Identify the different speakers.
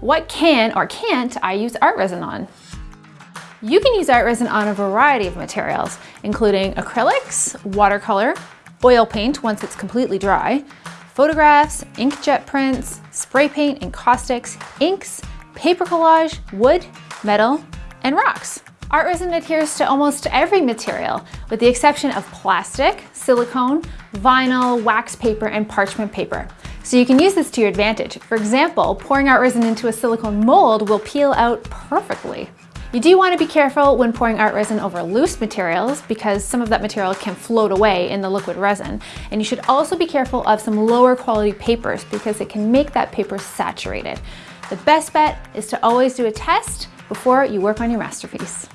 Speaker 1: What can or can't I use art resin on? You can use art resin on a variety of materials, including acrylics, watercolor, oil paint once it's completely dry, photographs, inkjet prints, spray paint, encaustics, inks, paper collage, wood, metal, and rocks. Art resin adheres to almost every material, with the exception of plastic, silicone, vinyl, wax paper, and parchment paper. So you can use this to your advantage. For example, pouring art resin into a silicone mold will peel out perfectly. You do want to be careful when pouring art resin over loose materials because some of that material can float away in the liquid resin. And you should also be careful of some lower quality papers because it can make that paper saturated. The best bet is to always do a test before you work on your masterpiece.